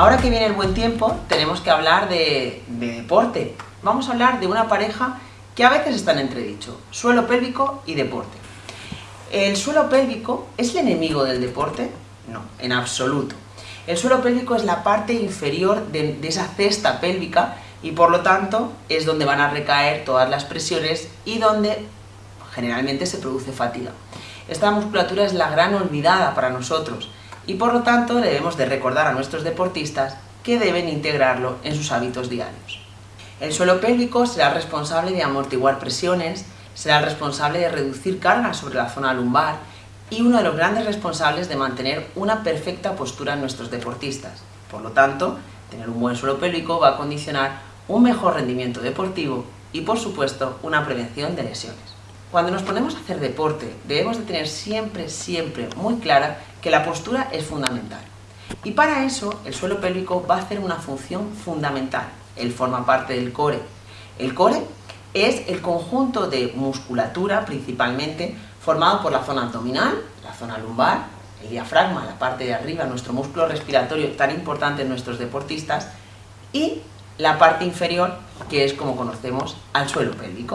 Ahora que viene el buen tiempo, tenemos que hablar de, de deporte. Vamos a hablar de una pareja que a veces están entredicho, suelo pélvico y deporte. ¿El suelo pélvico es el enemigo del deporte? No, en absoluto. El suelo pélvico es la parte inferior de, esa cesta pélvica y por lo tanto es donde van a recaer todas las presiones y donde generalmente se produce fatiga. Esta musculatura es la gran olvidada para nosotros y por lo tanto debemos de recordar a nuestros deportistas que deben integrarlo en sus hábitos diarios. El suelo pélvico será responsable de amortiguar presiones, será responsable de reducir cargas sobre la zona lumbar y uno de los grandes responsables de mantener una perfecta postura en nuestros deportistas. Por lo tanto, tener un buen suelo pélvico va a condicionar un mejor rendimiento deportivo y, por supuesto, una prevención de lesiones. Cuando nos ponemos a hacer deporte, debemos de tener siempre, siempre muy clara que la postura es fundamental. Y para eso, el suelo pélvico va a hacer una función fundamental. Él forma parte del core. El core es el conjunto de musculatura, principalmente, formado por la zona abdominal, la zona lumbar, el diafragma, la parte de arriba, nuestro músculo respiratorio tan importante en nuestros deportistas, y la parte inferior, que es como conocemos al suelo pélvico.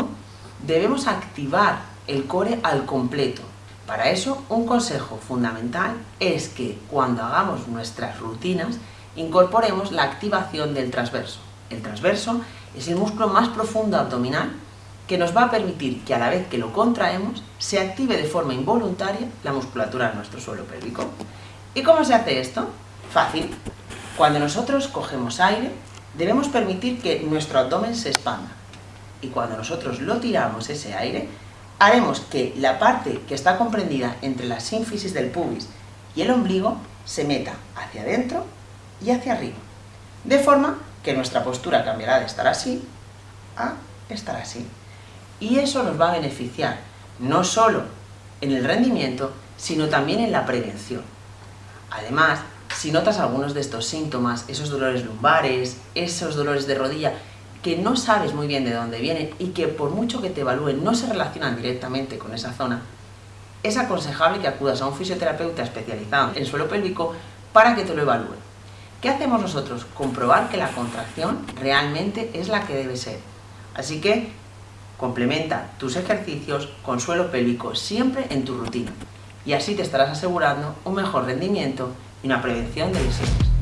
Debemos activar el core al completo. Para eso, un consejo fundamental es que cuando hagamos nuestras rutinas, incorporemos la activación del transverso. El transverso es el músculo más profundo abdominal que nos va a permitir que a la vez que lo contraemos, se active de forma involuntaria la musculatura de nuestro suelo pélvico. ¿Y cómo se hace esto? Fácil. Cuando nosotros cogemos aire, debemos permitir que nuestro abdomen se expanda. Y cuando nosotros lo tiramos ese aire, haremos que la parte que está comprendida entre la sínfisis del pubis y el ombligo se meta hacia adentro y hacia arriba. De forma que nuestra postura cambiará de estar así a estar así. Y eso nos va a beneficiar no solo en el rendimiento, sino también en la prevención. Además, si notas algunos de estos síntomas, esos dolores lumbares, esos dolores de rodilla, que no sabes muy bien de dónde vienen y que por mucho que te evalúen no se relacionan directamente con esa zona, es aconsejable que acudas a un fisioterapeuta especializado en suelo pélvico para que te lo evalúe. ¿Qué hacemos nosotros? Comprobar que la contracción realmente es la que debe ser. Así que complementa tus ejercicios con suelo pélvico siempre en tu rutina y así te estarás asegurando un mejor rendimiento y una prevención de lesiones.